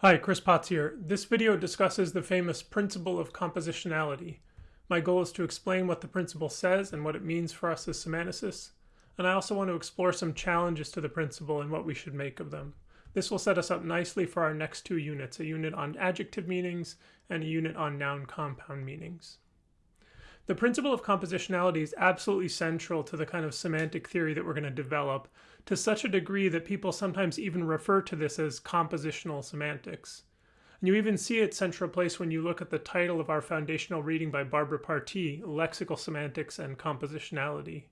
Hi, Chris Potts here. This video discusses the famous principle of compositionality. My goal is to explain what the principle says and what it means for us as semanticists, and I also want to explore some challenges to the principle and what we should make of them. This will set us up nicely for our next two units, a unit on adjective meanings and a unit on noun compound meanings. The principle of compositionality is absolutely central to the kind of semantic theory that we're going to develop to such a degree that people sometimes even refer to this as compositional semantics. And you even see its central place when you look at the title of our foundational reading by Barbara Partee, Lexical Semantics and Compositionality.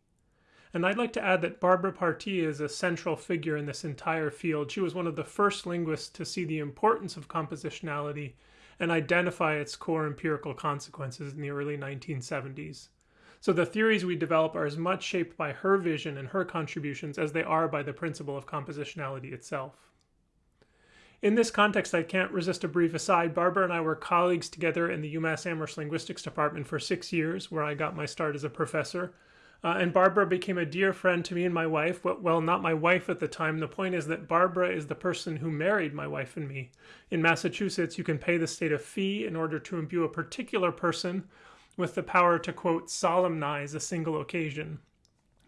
And I'd like to add that Barbara Partee is a central figure in this entire field. She was one of the first linguists to see the importance of compositionality and identify its core empirical consequences in the early 1970s. So the theories we develop are as much shaped by her vision and her contributions as they are by the principle of compositionality itself. In this context, I can't resist a brief aside. Barbara and I were colleagues together in the UMass Amherst Linguistics Department for six years, where I got my start as a professor. Uh, and Barbara became a dear friend to me and my wife. Well, not my wife at the time. The point is that Barbara is the person who married my wife and me. In Massachusetts, you can pay the state a fee in order to imbue a particular person with the power to, quote, solemnize a single occasion.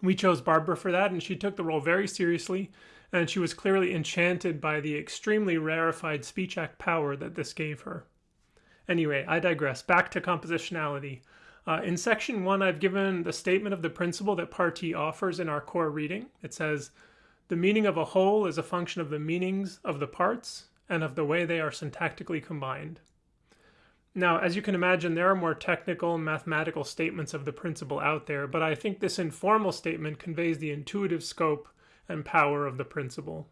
We chose Barbara for that, and she took the role very seriously, and she was clearly enchanted by the extremely rarefied speech act power that this gave her. Anyway, I digress. Back to compositionality. Uh, in section one, I've given the statement of the principle that Partee offers in our core reading. It says, the meaning of a whole is a function of the meanings of the parts and of the way they are syntactically combined. Now, as you can imagine, there are more technical mathematical statements of the principle out there, but I think this informal statement conveys the intuitive scope and power of the principle.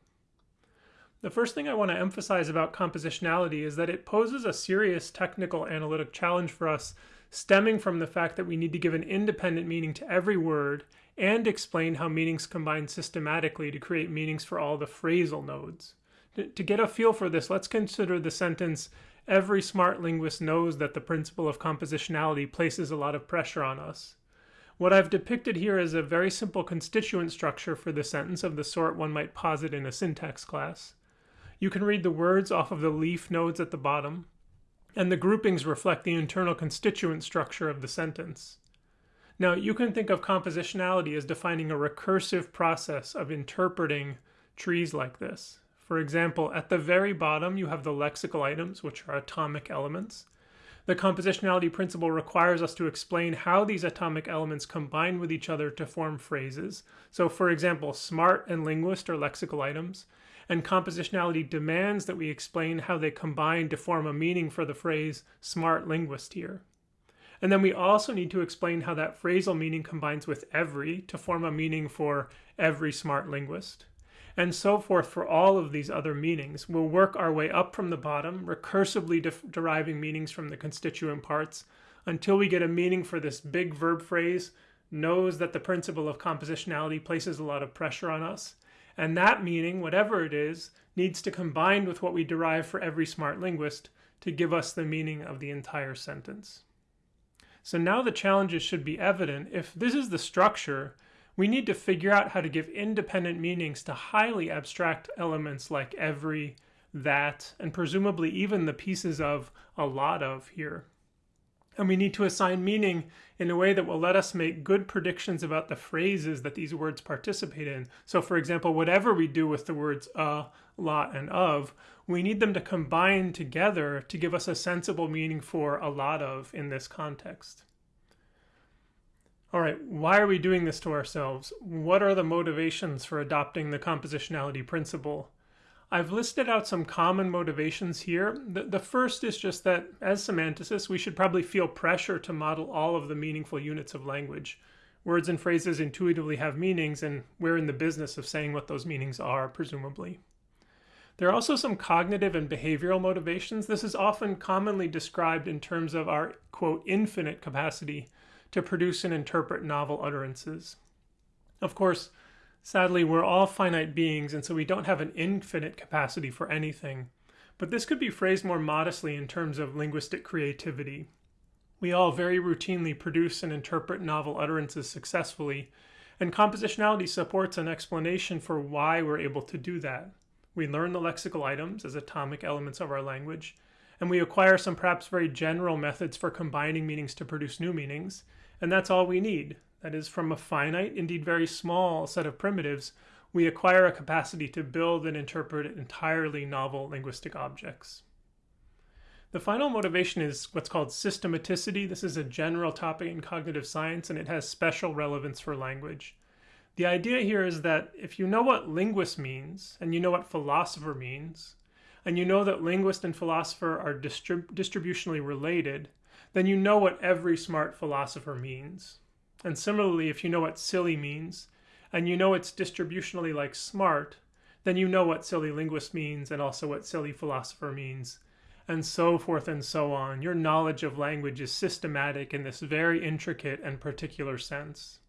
The first thing I want to emphasize about compositionality is that it poses a serious technical analytic challenge for us stemming from the fact that we need to give an independent meaning to every word and explain how meanings combine systematically to create meanings for all the phrasal nodes. To get a feel for this, let's consider the sentence, every smart linguist knows that the principle of compositionality places a lot of pressure on us. What I've depicted here is a very simple constituent structure for the sentence of the sort one might posit in a syntax class. You can read the words off of the leaf nodes at the bottom, and the groupings reflect the internal constituent structure of the sentence. Now, you can think of compositionality as defining a recursive process of interpreting trees like this. For example, at the very bottom, you have the lexical items, which are atomic elements. The compositionality principle requires us to explain how these atomic elements combine with each other to form phrases. So, for example, smart and linguist are lexical items, and compositionality demands that we explain how they combine to form a meaning for the phrase smart linguist here. And then we also need to explain how that phrasal meaning combines with every to form a meaning for every smart linguist. And so forth for all of these other meanings. We'll work our way up from the bottom, recursively de deriving meanings from the constituent parts until we get a meaning for this big verb phrase, knows that the principle of compositionality places a lot of pressure on us, and that meaning, whatever it is, needs to combine with what we derive for every smart linguist to give us the meaning of the entire sentence. So now the challenges should be evident. If this is the structure, we need to figure out how to give independent meanings to highly abstract elements like every, that, and presumably even the pieces of a lot of here. And we need to assign meaning in a way that will let us make good predictions about the phrases that these words participate in. So, for example, whatever we do with the words uh, a, lot, and of, we need them to combine together to give us a sensible meaning for a lot of in this context. All right, why are we doing this to ourselves? What are the motivations for adopting the compositionality principle? I've listed out some common motivations here. The, the, first is just that as semanticists, we should probably feel pressure to model all of the meaningful units of language. Words and phrases intuitively have meanings, and we're in the business of saying what those meanings are, presumably. There are also some cognitive and behavioral motivations. This is often commonly described in terms of our, quote, infinite capacity to produce and interpret novel utterances. Of course, Sadly, we're all finite beings, and so we don't have an infinite capacity for anything. But this could be phrased more modestly in terms of linguistic creativity. We all very routinely produce and interpret novel utterances successfully, and compositionality supports an explanation for why we're able to do that. We learn the lexical items as atomic elements of our language, and we acquire some perhaps very general methods for combining meanings to produce new meanings, and that's all we need. That is, from a finite, indeed very small set of primitives, we acquire a capacity to build and interpret entirely novel linguistic objects. The final motivation is what's called systematicity. This is a general topic in cognitive science and it has special relevance for language. The idea here is that if you know what linguist means and you know what philosopher means, and you know that linguist and philosopher are distrib distributionally related, then you know what every smart philosopher means. And similarly, if you know what silly means, and you know it's distributionally like smart, then you know what silly linguist means and also what silly philosopher means and so forth and so on. Your knowledge of language is systematic in this very intricate and particular sense.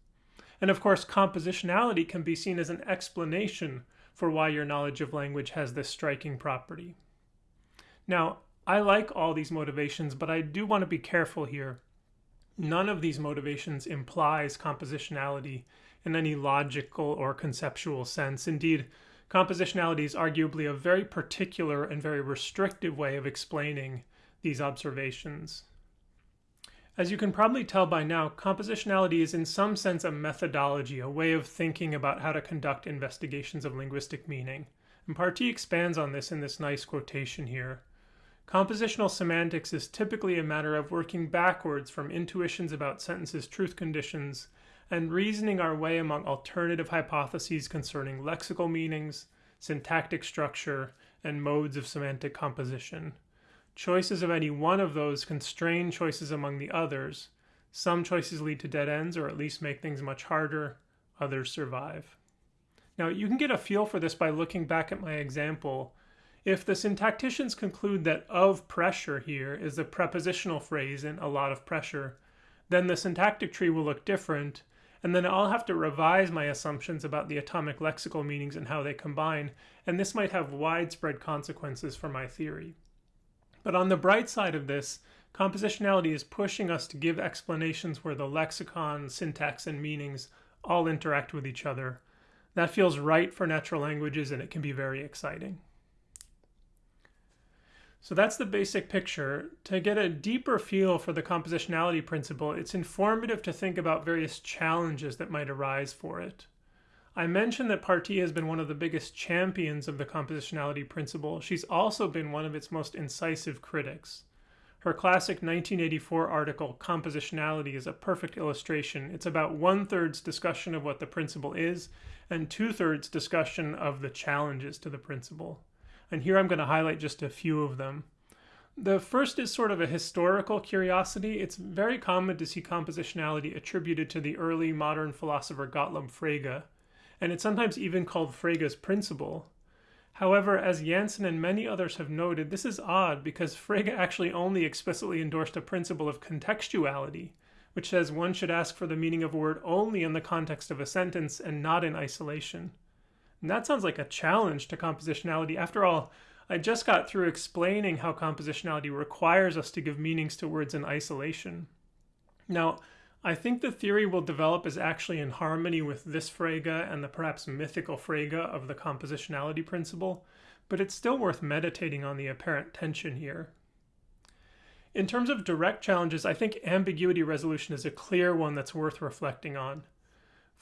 And of course, compositionality can be seen as an explanation for why your knowledge of language has this striking property. Now, I like all these motivations, but I do want to be careful here. None of these motivations implies compositionality in any logical or conceptual sense. Indeed, Compositionality is arguably a very particular and very restrictive way of explaining these observations. As you can probably tell by now, compositionality is in some sense a methodology, a way of thinking about how to conduct investigations of linguistic meaning. And Partee expands on this in this nice quotation here. Compositional semantics is typically a matter of working backwards from intuitions about sentences' truth conditions and reasoning our way among alternative hypotheses concerning lexical meanings, syntactic structure, and modes of semantic composition. Choices of any one of those constrain choices among the others. Some choices lead to dead ends or at least make things much harder, others survive. Now, you can get a feel for this by looking back at my example. If the syntacticians conclude that of pressure here is a prepositional phrase in a lot of pressure, then the syntactic tree will look different and then I'll have to revise my assumptions about the atomic lexical meanings and how they combine, and this might have widespread consequences for my theory. But on the bright side of this, compositionality is pushing us to give explanations where the lexicon, syntax, and meanings all interact with each other. That feels right for natural languages and it can be very exciting. So that's the basic picture. To get a deeper feel for the compositionality principle, it's informative to think about various challenges that might arise for it. I mentioned that Partee has been one of the biggest champions of the compositionality principle. She's also been one of its most incisive critics. Her classic 1984 article, Compositionality, is a perfect illustration. It's about one third's discussion of what the principle is and two thirds discussion of the challenges to the principle and here I'm going to highlight just a few of them. The first is sort of a historical curiosity. It's very common to see compositionality attributed to the early modern philosopher Gottlob Frege, and it's sometimes even called Frege's principle. However, as Janssen and many others have noted, this is odd because Frege actually only explicitly endorsed a principle of contextuality, which says one should ask for the meaning of a word only in the context of a sentence and not in isolation. And that sounds like a challenge to compositionality. After all, I just got through explaining how compositionality requires us to give meanings to words in isolation. Now, I think the theory will develop is actually in harmony with this Frege and the perhaps mythical Frege of the compositionality principle, but it's still worth meditating on the apparent tension here. In terms of direct challenges, I think ambiguity resolution is a clear one that's worth reflecting on.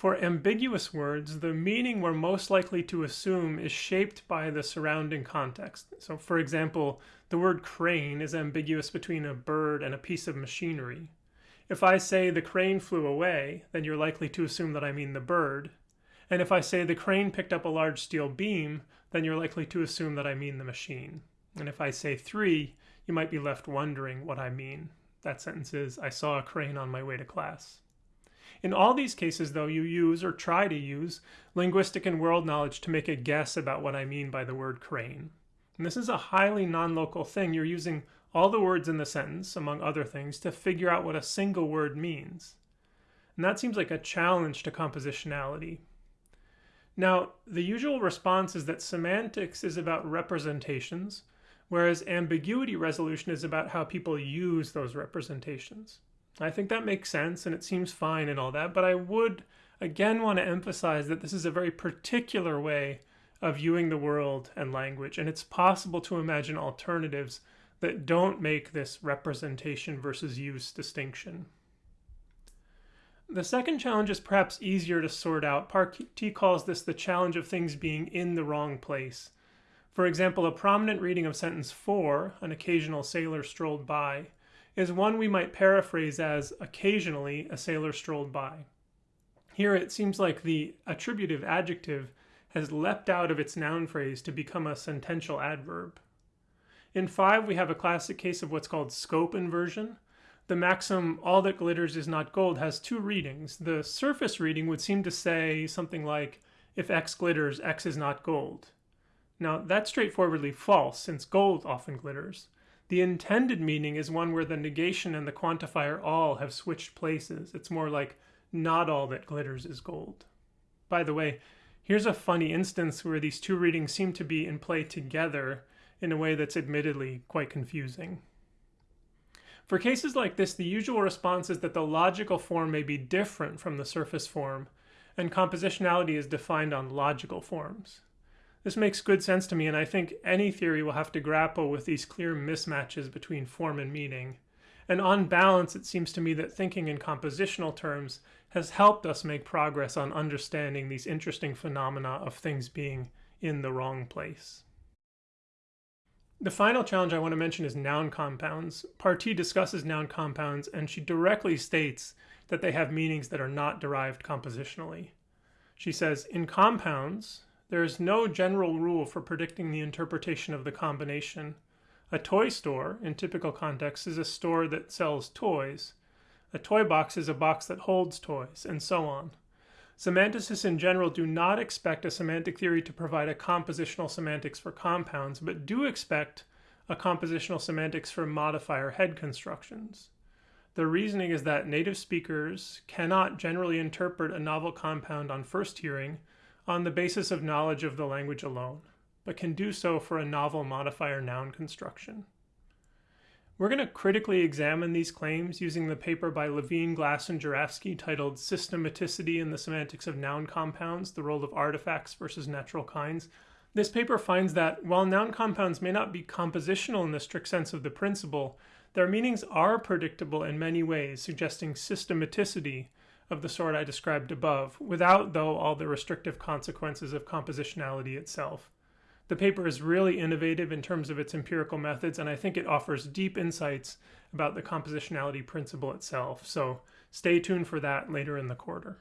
For ambiguous words, the meaning we're most likely to assume is shaped by the surrounding context. So, for example, the word crane is ambiguous between a bird and a piece of machinery. If I say the crane flew away, then you're likely to assume that I mean the bird. And if I say the crane picked up a large steel beam, then you're likely to assume that I mean the machine. And if I say three, you might be left wondering what I mean. That sentence is, I saw a crane on my way to class. In all these cases, though, you use or try to use linguistic and world knowledge to make a guess about what I mean by the word crane. And this is a highly non-local thing. You're using all the words in the sentence, among other things, to figure out what a single word means. And that seems like a challenge to compositionality. Now, the usual response is that semantics is about representations, whereas ambiguity resolution is about how people use those representations. I think that makes sense and it seems fine and all that, but I would again want to emphasize that this is a very particular way of viewing the world and language, and it's possible to imagine alternatives that don't make this representation versus use distinction. The second challenge is perhaps easier to sort out. Partee calls this the challenge of things being in the wrong place. For example, a prominent reading of sentence 4, an occasional sailor strolled by, is one we might paraphrase as occasionally a sailor strolled by. Here it seems like the attributive adjective has leapt out of its noun phrase to become a sentential adverb. In 5, we have a classic case of what's called scope inversion. The maxim, all that glitters is not gold, has two readings. The surface reading would seem to say something like, if X glitters, X is not gold. Now, that's straightforwardly false, since gold often glitters. The intended meaning is one where the negation and the quantifier all have switched places. It's more like, not all that glitters is gold. By the way, here's a funny instance where these two readings seem to be in play together in a way that's admittedly quite confusing. For cases like this, the usual response is that the logical form may be different from the surface form, and compositionality is defined on logical forms. This makes good sense to me, and I think any theory will have to grapple with these clear mismatches between form and meaning. And on balance, it seems to me that thinking in compositional terms has helped us make progress on understanding these interesting phenomena of things being in the wrong place. The final challenge I want to mention is noun compounds. Partee discusses noun compounds and she directly states that they have meanings that are not derived compositionally. She says, in compounds, there is no general rule for predicting the interpretation of the combination. A toy store, in typical context, is a store that sells toys. A toy box is a box that holds toys, and so on. Semanticists in general do not expect a semantic theory to provide a compositional semantics for compounds, but do expect a compositional semantics for modifier head constructions. The reasoning is that native speakers cannot generally interpret a novel compound on first hearing on the basis of knowledge of the language alone, but can do so for a novel modifier noun construction. We're going to critically examine these claims using the paper by Levin, Glass, and Jurafsky titled Systematicity in the Semantics of Noun Compounds, the Role of Artifacts versus Natural Kinds. This paper finds that while noun compounds may not be compositional in the strict sense of the principle, their meanings are predictable in many ways, suggesting systematicity of the sort I described above, without, though, all the restrictive consequences of compositionality itself. The paper is really innovative in terms of its empirical methods, and I think it offers deep insights about the compositionality principle itself. So stay tuned for that later in the quarter.